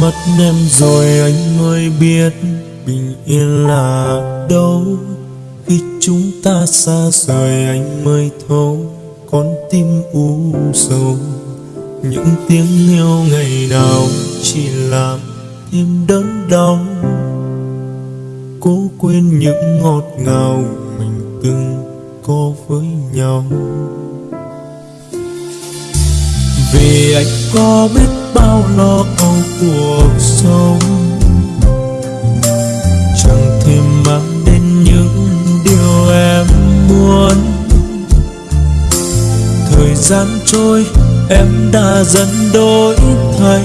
mất em rồi anh mới biết bình yên là đâu. Khi chúng ta xa rời anh mới thấu con tim u sầu. Những tiếng yêu ngày nào chỉ làm thêm đớn đau. Cố quên những ngọt ngào mình từng có với nhau vì anh có biết bao lo âu cuộc sống. Chẳng thể mang đến những điều em muốn. Thời gian trôi, em đã dần đổi thay.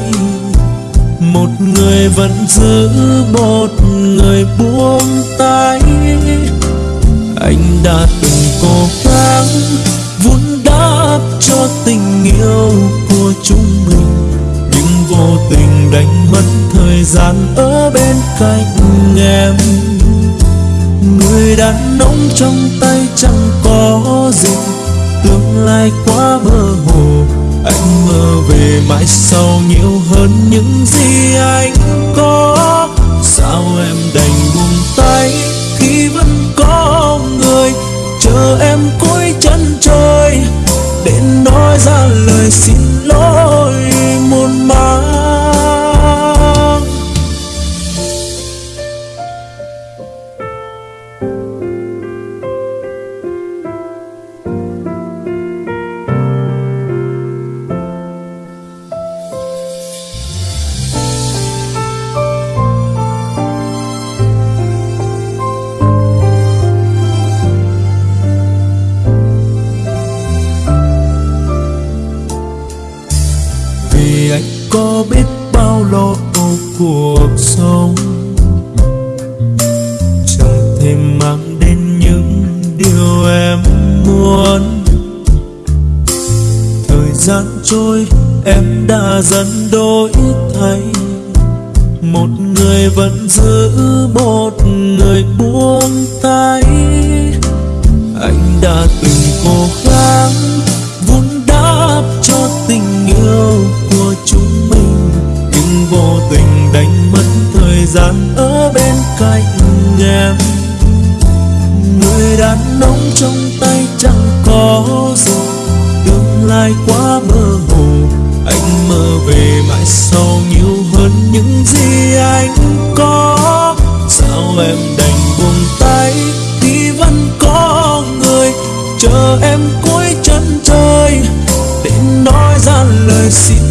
Một người vẫn giữ một người buông tay. Anh đã từng cố gắng thời gian ở bên cạnh em. Người đàn ông trong tay chẳng có gì. Tương lai quá mơ hồ, anh mơ về mãi sau nhiều hơn những gì anh có. Sao em đành buông tay khi vẫn có người? Chờ em cuối chân trời, để nói ra lời xin có biết bao lo âu cuộc sống. Chẳng thể mang đến những điều em muốn. Thời gian trôi, em đã dần đổi thay. Một người vẫn giữ một người đàn ông trong tay chẳng có gì. Tương lai quá mơ hồ, anh mơ về mãi sau nhiều hơn những gì anh có. Sao em đành buông tay khi vẫn có người? Chờ em cuối chân trời để nói ra lời xin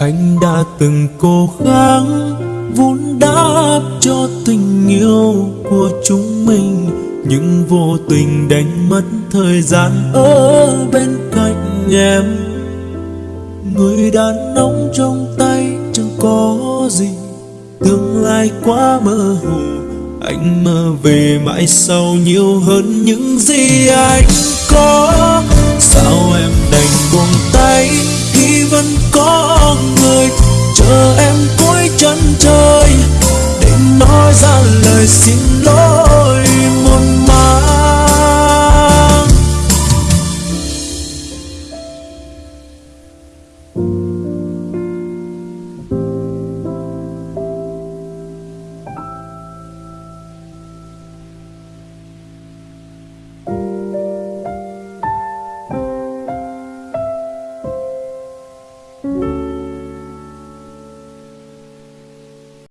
anh đã từng cố gắng vun đắp cho tình yêu của chúng mình, nhưng vô tình đánh mất thời gian ở bên cạnh em. Người đàn ông trong tay, chẳng có gì. Tương lai quá mơ hồ, anh mơ về mãi sau nhiều hơn những gì anh có. Vẫn có người chờ em cuối chân trời để nói ra lời xin lỗi.